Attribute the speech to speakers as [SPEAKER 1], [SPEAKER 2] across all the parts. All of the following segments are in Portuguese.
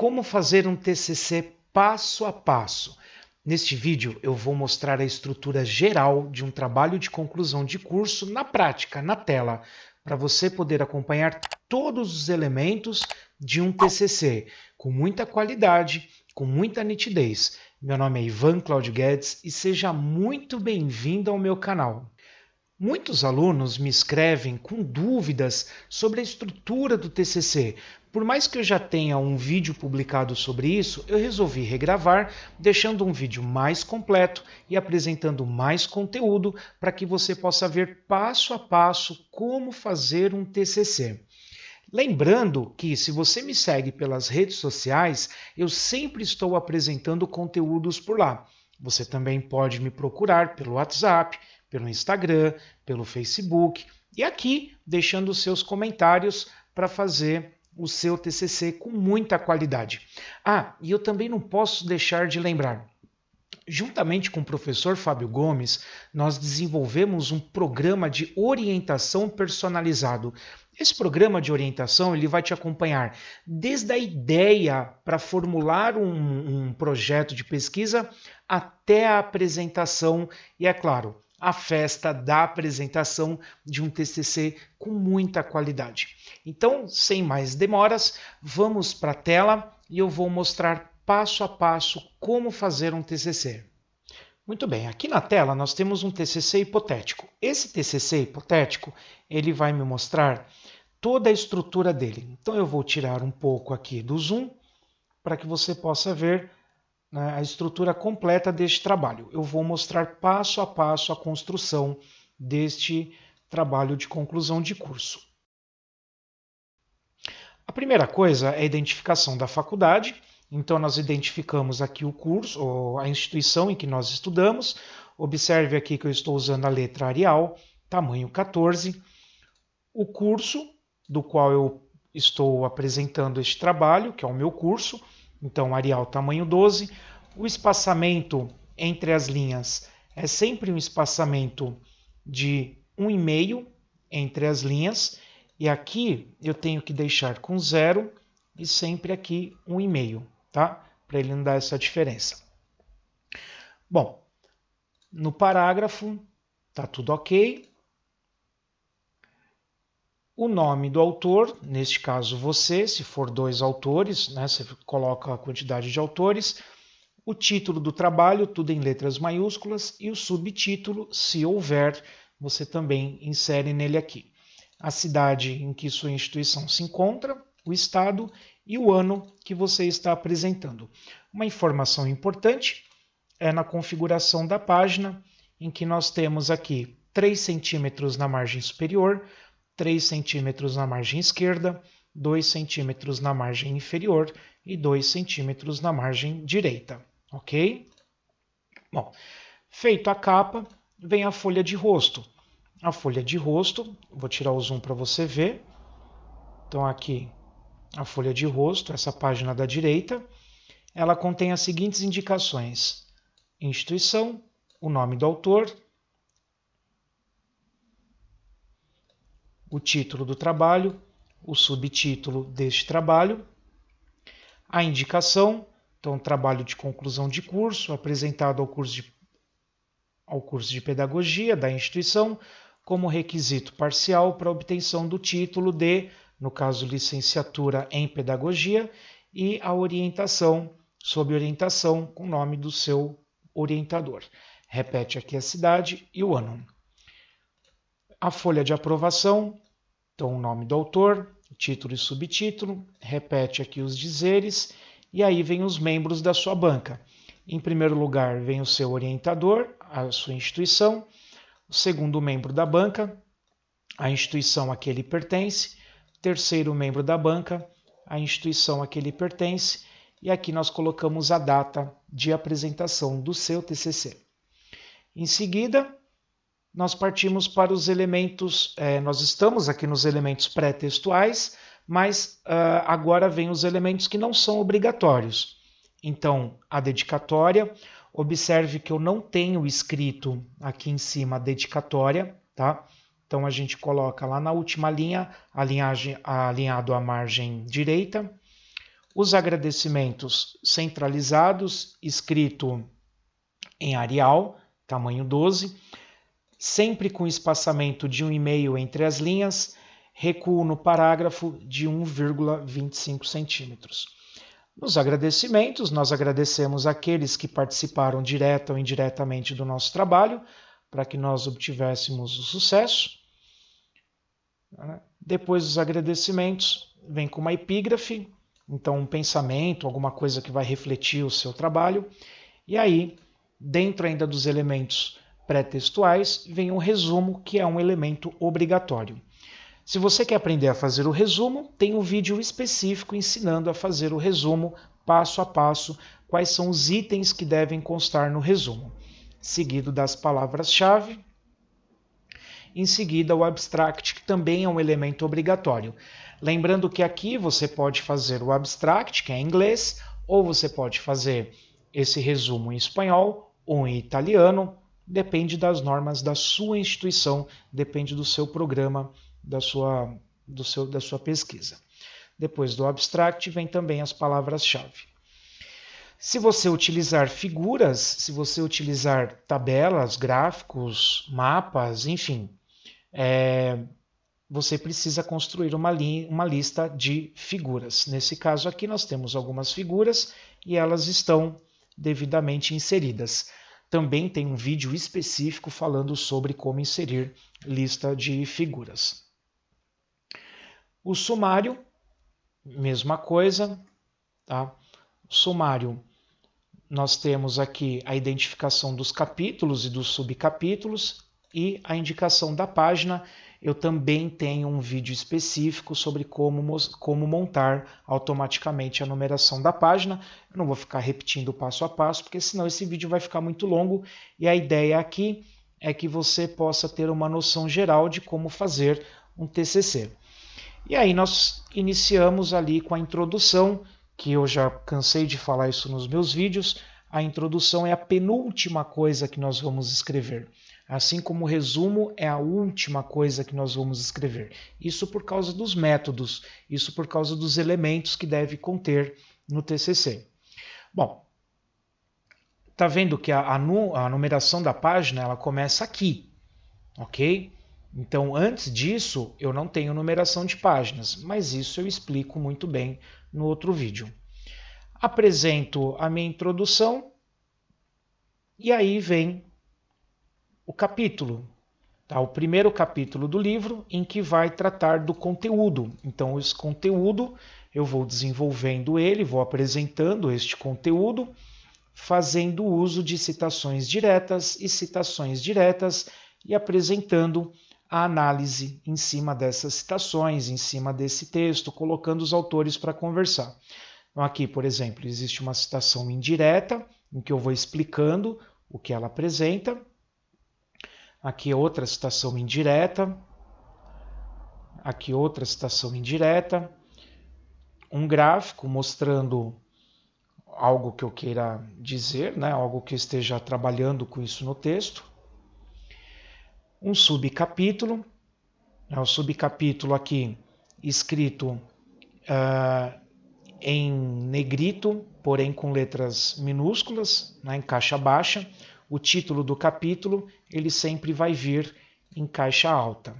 [SPEAKER 1] como fazer um TCC passo a passo. Neste vídeo eu vou mostrar a estrutura geral de um trabalho de conclusão de curso na prática, na tela, para você poder acompanhar todos os elementos de um TCC com muita qualidade, com muita nitidez. Meu nome é Ivan Claudio Guedes e seja muito bem-vindo ao meu canal. Muitos alunos me escrevem com dúvidas sobre a estrutura do TCC. Por mais que eu já tenha um vídeo publicado sobre isso, eu resolvi regravar, deixando um vídeo mais completo e apresentando mais conteúdo para que você possa ver passo a passo como fazer um TCC. Lembrando que, se você me segue pelas redes sociais, eu sempre estou apresentando conteúdos por lá. Você também pode me procurar pelo WhatsApp, pelo Instagram, pelo Facebook e aqui deixando seus comentários para fazer o seu TCC com muita qualidade. Ah, e eu também não posso deixar de lembrar. Juntamente com o professor Fábio Gomes, nós desenvolvemos um programa de orientação personalizado. Esse programa de orientação ele vai te acompanhar desde a ideia para formular um, um projeto de pesquisa até a apresentação e, é claro, a festa da apresentação de um TCC com muita qualidade. Então, sem mais demoras, vamos para a tela e eu vou mostrar passo a passo como fazer um TCC. Muito bem, aqui na tela nós temos um TCC hipotético. Esse TCC hipotético, ele vai me mostrar toda a estrutura dele. Então eu vou tirar um pouco aqui do zoom para que você possa ver né, a estrutura completa deste trabalho. Eu vou mostrar passo a passo a construção deste trabalho de conclusão de curso. A primeira coisa é a identificação da faculdade. Então, nós identificamos aqui o curso, ou a instituição em que nós estudamos. Observe aqui que eu estou usando a letra Arial, tamanho 14. O curso do qual eu estou apresentando este trabalho, que é o meu curso, então Arial tamanho 12. O espaçamento entre as linhas é sempre um espaçamento de 1,5 entre as linhas, e aqui eu tenho que deixar com zero e sempre aqui 1,5, tá? Para ele não dar essa diferença. Bom, no parágrafo tá tudo ok. O nome do autor, neste caso você, se for dois autores, né, você coloca a quantidade de autores, o título do trabalho, tudo em letras maiúsculas, e o subtítulo, se houver, você também insere nele aqui. A cidade em que sua instituição se encontra, o estado e o ano que você está apresentando. Uma informação importante é na configuração da página, em que nós temos aqui 3 centímetros na margem superior, 3 centímetros na margem esquerda, 2 centímetros na margem inferior e 2 centímetros na margem direita, ok? Bom, feito a capa, vem a folha de rosto. A folha de rosto, vou tirar o zoom para você ver. Então aqui a folha de rosto, essa página da direita, ela contém as seguintes indicações: instituição, o nome do autor, o título do trabalho, o subtítulo deste trabalho, a indicação, então trabalho de conclusão de curso apresentado ao curso de, ao curso de pedagogia da instituição como requisito parcial para obtenção do título de, no caso, licenciatura em pedagogia, e a orientação, sob orientação, com o nome do seu orientador. Repete aqui a cidade e o ano a folha de aprovação, então o nome do autor, título e subtítulo, repete aqui os dizeres e aí vem os membros da sua banca. Em primeiro lugar vem o seu orientador, a sua instituição, o segundo membro da banca, a instituição a que ele pertence, terceiro membro da banca, a instituição a que ele pertence, e aqui nós colocamos a data de apresentação do seu TCC. Em seguida, nós partimos para os elementos, é, nós estamos aqui nos elementos pré-textuais, mas uh, agora vem os elementos que não são obrigatórios. Então, a dedicatória, observe que eu não tenho escrito aqui em cima a dedicatória, tá? Então a gente coloca lá na última linha, alinhado à margem direita, Os agradecimentos centralizados, escrito em Arial, tamanho 12, sempre com espaçamento de um e-mail entre as linhas, recuo no parágrafo de 1,25 centímetros. Nos agradecimentos, nós agradecemos aqueles que participaram direta ou indiretamente do nosso trabalho, para que nós obtivéssemos o sucesso. Depois dos agradecimentos, vem com uma epígrafe, então um pensamento, alguma coisa que vai refletir o seu trabalho. E aí, dentro ainda dos elementos pré-textuais, vem um resumo, que é um elemento obrigatório. Se você quer aprender a fazer o resumo, tem um vídeo específico ensinando a fazer o resumo passo a passo, quais são os itens que devem constar no resumo, seguido das palavras-chave. Em seguida, o abstract, que também é um elemento obrigatório. Lembrando que aqui você pode fazer o abstract, que é em inglês, ou você pode fazer esse resumo em espanhol ou em italiano, depende das normas da sua instituição, depende do seu programa da sua, do seu, da sua pesquisa. Depois do abstract vem também as palavras-chave. Se você utilizar figuras, se você utilizar tabelas, gráficos, mapas, enfim, é, você precisa construir uma, li uma lista de figuras. Nesse caso aqui, nós temos algumas figuras e elas estão devidamente inseridas. Também tem um vídeo específico falando sobre como inserir lista de figuras. O sumário, mesma coisa, tá? Sumário, nós temos aqui a identificação dos capítulos e dos subcapítulos e a indicação da página. Eu também tenho um vídeo específico sobre como, como montar automaticamente a numeração da página. Eu não vou ficar repetindo passo a passo, porque senão esse vídeo vai ficar muito longo e a ideia aqui é que você possa ter uma noção geral de como fazer um TCC. E aí nós iniciamos ali com a introdução, que eu já cansei de falar isso nos meus vídeos. A introdução é a penúltima coisa que nós vamos escrever. Assim como o resumo é a última coisa que nós vamos escrever. Isso por causa dos métodos, isso por causa dos elementos que deve conter no TCC. Bom, tá vendo que a, a, numeração da página ela começa aqui, ok? Então, antes disso, eu não tenho numeração de páginas, mas isso eu explico muito bem no outro vídeo. Apresento a minha introdução e aí vem o capítulo, tá? o primeiro capítulo do livro em que vai tratar do conteúdo. Então, esse conteúdo eu vou desenvolvendo ele, vou apresentando este conteúdo, fazendo uso de citações diretas e citações diretas e apresentando a análise em cima dessas citações, em cima desse texto, colocando os autores para conversar. Então, aqui, por exemplo, existe uma citação indireta, em que eu vou explicando o que ela apresenta. Aqui outra citação indireta. Aqui outra citação indireta. Um gráfico mostrando algo que eu queira dizer, né? algo que eu esteja trabalhando com isso no texto um subcapítulo, é o subcapítulo aqui escrito uh, em negrito, porém com letras minúsculas, né, em caixa baixa. O título do capítulo ele sempre vai vir em caixa alta.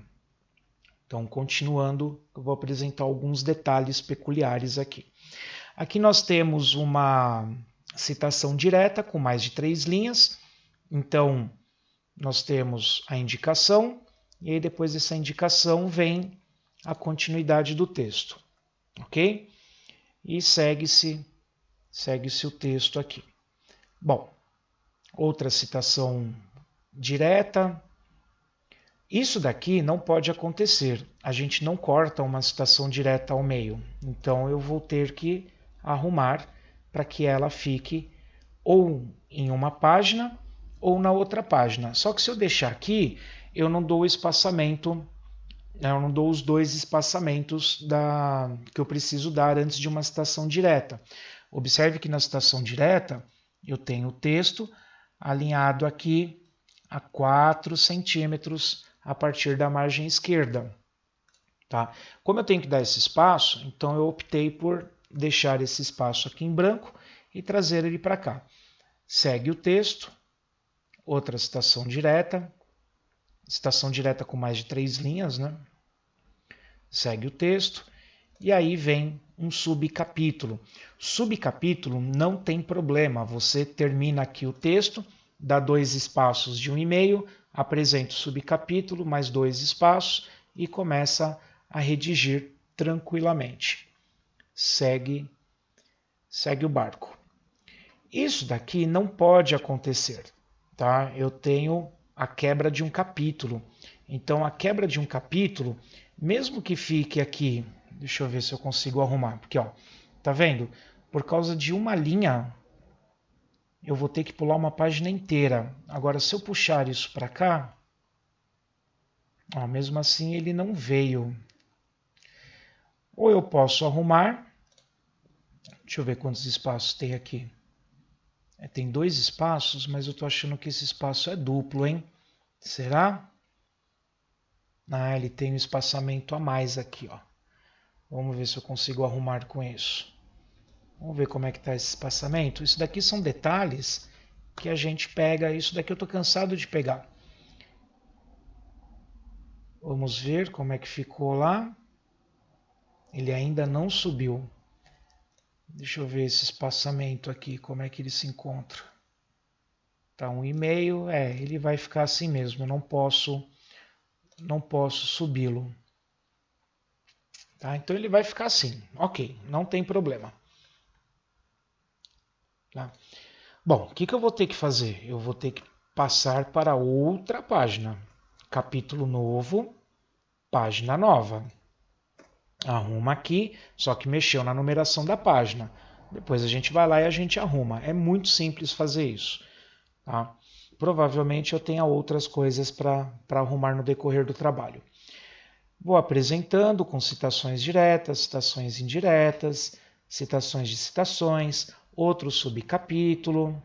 [SPEAKER 1] Então, continuando, eu vou apresentar alguns detalhes peculiares aqui. Aqui nós temos uma citação direta com mais de três linhas. Então, nós temos a indicação, e aí depois dessa indicação vem a continuidade do texto, ok? E segue-se segue-se o texto aqui. Bom, outra citação direta. Isso daqui não pode acontecer. A gente não corta uma citação direta ao meio. Então eu vou ter que arrumar para que ela fique ou em uma página ou na outra página. Só que se eu deixar aqui, eu não dou o espaçamento, né, eu não dou os dois espaçamentos da, que eu preciso dar antes de uma citação direta. Observe que na citação direta eu tenho o texto alinhado aqui a 4 centímetros a partir da margem esquerda. Tá? Como eu tenho que dar esse espaço, então eu optei por deixar esse espaço aqui em branco e trazer ele para cá. Segue o texto, outra citação direta, citação direta com mais de três linhas, né? Segue o texto e aí vem um subcapítulo. Subcapítulo não tem problema, você termina aqui o texto, dá dois espaços de um e-mail, apresenta o subcapítulo, mais dois espaços e começa a redigir tranquilamente. Segue, segue o barco. Isso daqui não pode acontecer, tá? Eu tenho a quebra de um capítulo. Então, a quebra de um capítulo, mesmo que fique aqui, deixa eu ver se eu consigo arrumar, porque ó, tá vendo? Por causa de uma linha, eu vou ter que pular uma página inteira. Agora, se eu puxar isso para cá, ó, mesmo assim ele não veio. Ou eu posso arrumar, deixa eu ver quantos espaços tem aqui. É, tem dois espaços, mas eu estou achando que esse espaço é duplo, hein? Será? Ah, ele tem um espaçamento a mais aqui, ó. Vamos ver se eu consigo arrumar com isso. Vamos ver como é que está esse espaçamento. Isso daqui são detalhes que a gente pega. Isso daqui eu estou cansado de pegar. Vamos ver como é que ficou lá. Ele ainda não subiu. Deixa eu ver esse espaçamento aqui, como é que ele se encontra. Tá um e-mail, é, ele vai ficar assim mesmo, eu não posso não posso subi-lo. Tá? Então ele vai ficar assim, ok, não tem problema. Tá? Bom, o que, que eu vou ter que fazer? Eu vou ter que passar para outra página. Capítulo novo, página nova arruma aqui, só que mexeu na numeração da página. Depois a gente vai lá e a gente arruma. É muito simples fazer isso. Tá? Provavelmente eu tenha outras coisas para arrumar no decorrer do trabalho. Vou apresentando com citações diretas, citações indiretas, citações de citações, outro subcapítulo.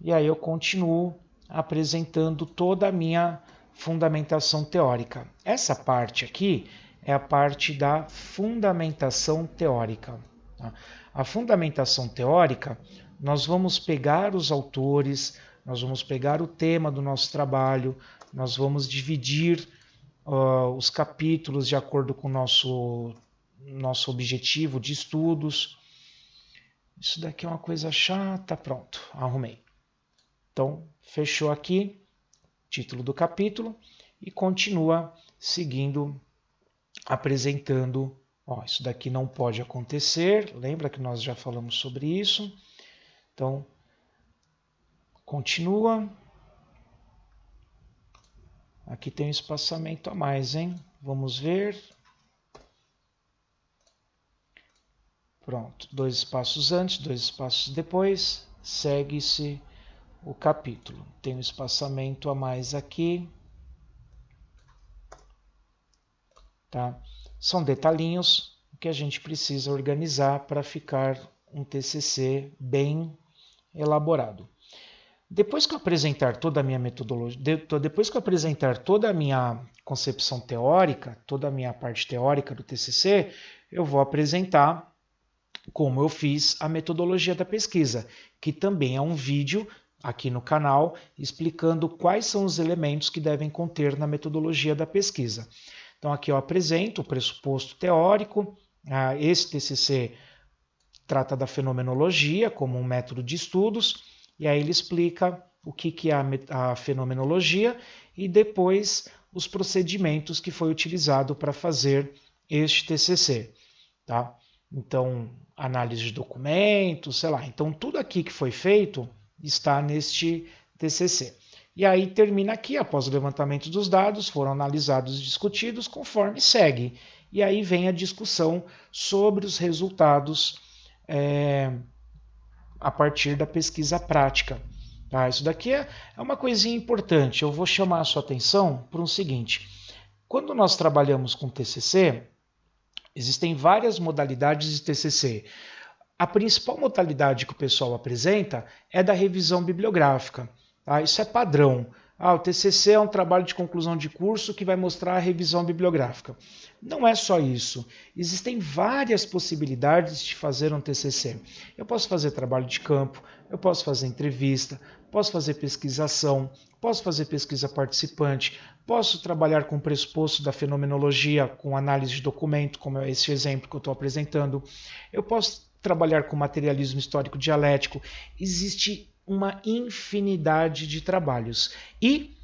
[SPEAKER 1] E aí eu continuo apresentando toda a minha fundamentação teórica. Essa parte aqui é a parte da fundamentação teórica. A fundamentação teórica, nós vamos pegar os autores, nós vamos pegar o tema do nosso trabalho, nós vamos dividir uh, os capítulos de acordo com o nosso, nosso objetivo de estudos. Isso daqui é uma coisa chata, pronto, arrumei. Então, fechou aqui, título do capítulo, e continua seguindo apresentando, ó, isso daqui não pode acontecer, lembra que nós já falamos sobre isso? Então, continua. Aqui tem um espaçamento a mais, hein? Vamos ver. Pronto, dois espaços antes, dois espaços depois, segue-se o capítulo. Tem um espaçamento a mais aqui. Tá? São detalhinhos que a gente precisa organizar para ficar um TCC bem elaborado. Depois que eu apresentar toda a minha metodologia, depois que eu apresentar toda a minha concepção teórica, toda a minha parte teórica do TCC, eu vou apresentar como eu fiz a metodologia da pesquisa, que também é um vídeo aqui no canal explicando quais são os elementos que devem conter na metodologia da pesquisa. Então aqui eu apresento o pressuposto teórico. Ah, esse TCC trata da fenomenologia como um método de estudos, e aí ele explica o que, que é a, fenomenologia e depois os procedimentos que foi utilizado para fazer este TCC. Tá? Então, análise de documentos, sei lá. Então, tudo aqui que foi feito está neste TCC. E aí termina aqui, após o levantamento dos dados, foram analisados e discutidos, conforme segue. E aí vem a discussão sobre os resultados é, a partir da pesquisa prática. Tá? Isso daqui é, é uma coisinha importante. Eu vou chamar a sua atenção para o seguinte: quando nós trabalhamos com TCC, existem várias modalidades de TCC. A principal modalidade que o pessoal apresenta é da revisão bibliográfica. Tá? Isso é padrão. Ah, o TCC é um trabalho de conclusão de curso que vai mostrar a revisão bibliográfica. Não é só isso. Existem várias possibilidades de fazer um TCC. Eu posso fazer trabalho de campo, eu posso fazer entrevista, posso fazer pesquisação, posso fazer pesquisa participante, posso trabalhar com o pressuposto da fenomenologia, com análise de documento, como é esse exemplo que eu estou apresentando. Eu posso trabalhar com materialismo histórico dialético. Existe uma infinidade de trabalhos. E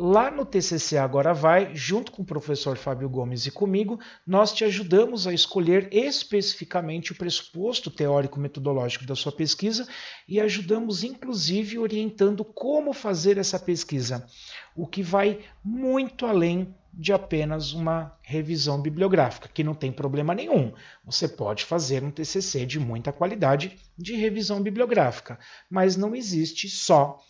[SPEAKER 1] lá no TCC Agora Vai, junto com o professor Fábio Gomes e comigo, nós te ajudamos a escolher especificamente o pressuposto teórico-metodológico da sua pesquisa e ajudamos, inclusive, orientando como fazer essa pesquisa, o que vai muito além de apenas uma revisão bibliográfica, que não tem problema nenhum. Você pode fazer um TCC de muita qualidade de revisão bibliográfica, mas não existe só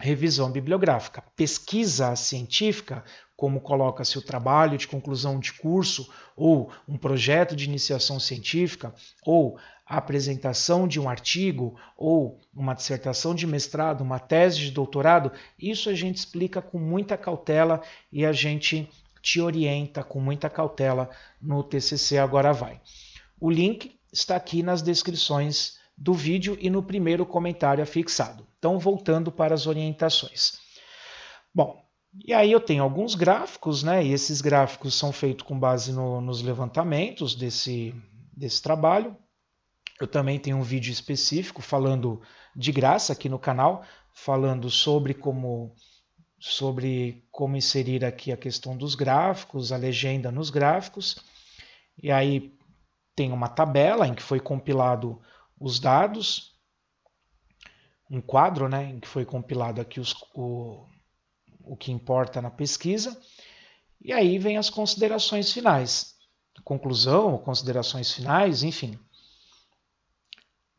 [SPEAKER 1] revisão bibliográfica. Pesquisa científica, como coloca-se o trabalho de conclusão de curso, ou um projeto de iniciação científica, ou a apresentação de um artigo, ou uma dissertação de mestrado, uma tese de doutorado, isso a gente explica com muita cautela e a gente te orienta com muita cautela no TCC Agora Vai. O link está aqui nas descrições do vídeo e no primeiro comentário afixado. Então, voltando para as orientações. Bom, e aí eu tenho alguns gráficos, né? E esses gráficos são feitos com base no, nos levantamentos desse, desse trabalho. Eu também tenho um vídeo específico falando de graça aqui no canal, falando sobre como sobre como inserir aqui a questão dos gráficos, a legenda nos gráficos. E aí tem uma tabela em que foi compilado os dados, um quadro né, em que foi compilado aqui os, o, o que importa na pesquisa, e aí vem as considerações finais, conclusão, considerações finais, enfim.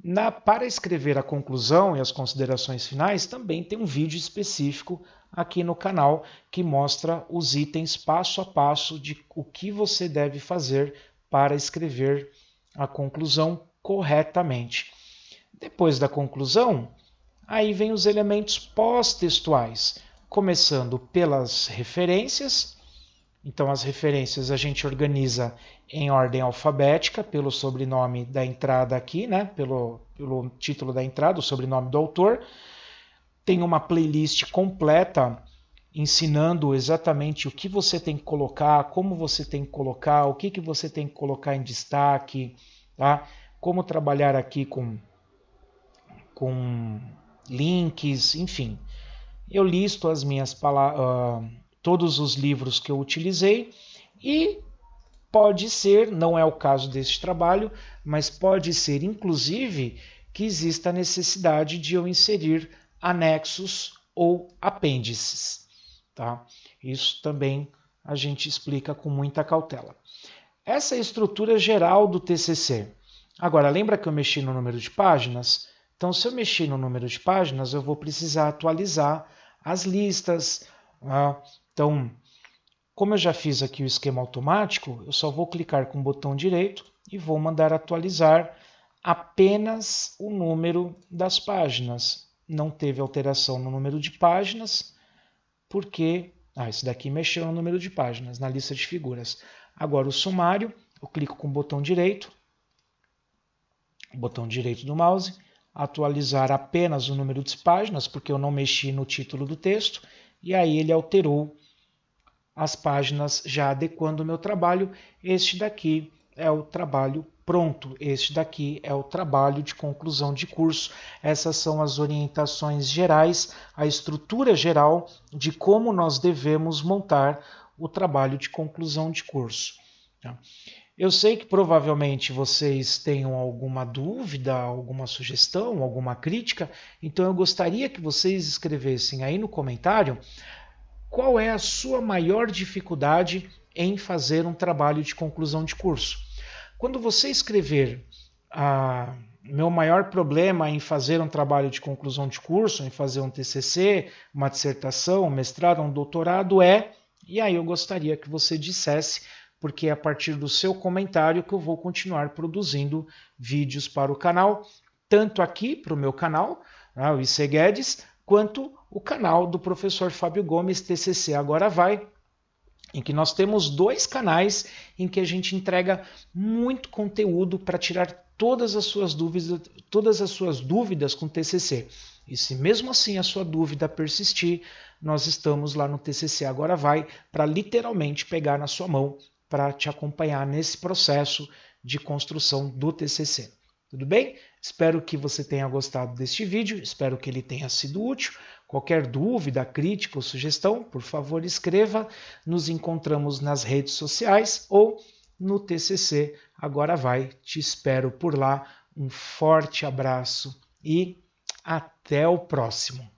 [SPEAKER 1] Na, para escrever a conclusão e as considerações finais, também tem um vídeo específico aqui no canal que mostra os itens passo a passo de o que você deve fazer para escrever a conclusão corretamente. Depois da conclusão, aí vem os elementos pós-textuais, começando pelas referências. Então, as referências a gente organiza em ordem alfabética, pelo sobrenome da entrada aqui, né? pelo, pelo título da entrada, o sobrenome do autor. Tem uma playlist completa ensinando exatamente o que você tem que colocar, como você tem que colocar, o que, que você tem que colocar em destaque, tá? como trabalhar aqui com, com links, enfim. Eu listo as minhas uh, todos os livros que eu utilizei e pode ser, não é o caso deste trabalho, mas pode ser inclusive que exista a necessidade de eu inserir anexos ou apêndices. Tá? Isso também a gente explica com muita cautela. Essa é a estrutura geral do TCC. Agora, lembra que eu mexi no número de páginas? Então, se eu mexer no número de páginas, eu vou precisar atualizar as listas. Né? Então, como eu já fiz aqui o esquema automático, eu só vou clicar com o botão direito e vou mandar atualizar apenas o número das páginas. Não teve alteração no número de páginas, porque... Ah, esse daqui mexeu no número de páginas, na lista de figuras. Agora o sumário, eu clico com o botão direito, botão direito do mouse, atualizar apenas o número de páginas, porque eu não mexi no título do texto, e aí ele alterou as páginas já adequando o meu trabalho. Este daqui é o trabalho pronto, este daqui é o trabalho de conclusão de curso. Essas são as orientações gerais, a estrutura geral de como nós devemos montar o trabalho de conclusão de curso. Tá? Eu sei que provavelmente vocês tenham alguma dúvida, alguma sugestão, alguma crítica, então eu gostaria que vocês escrevessem aí no comentário qual é a sua maior dificuldade em fazer um trabalho de conclusão de curso. Quando você escrever ah, meu maior problema em fazer um trabalho de conclusão de curso, em fazer um TCC, uma dissertação, um mestrado, um doutorado é, e aí eu gostaria que você dissesse porque é a partir do seu comentário que eu vou continuar produzindo vídeos para o canal, tanto aqui para o meu canal, né, o IC Guedes, quanto o canal do professor Fábio Gomes TCC Agora Vai, em que nós temos dois canais em que a gente entrega muito conteúdo para tirar todas as suas dúvidas, todas as suas dúvidas com TCC. E se mesmo assim a sua dúvida persistir, nós estamos lá no TCC Agora Vai para literalmente pegar na sua mão para te acompanhar nesse processo de construção do TCC. Tudo bem? Espero que você tenha gostado deste vídeo, espero que ele tenha sido útil. Qualquer dúvida, crítica ou sugestão, por favor, escreva. Nos encontramos nas redes sociais ou no TCC. Agora vai, te espero por lá. Um forte abraço e até o próximo.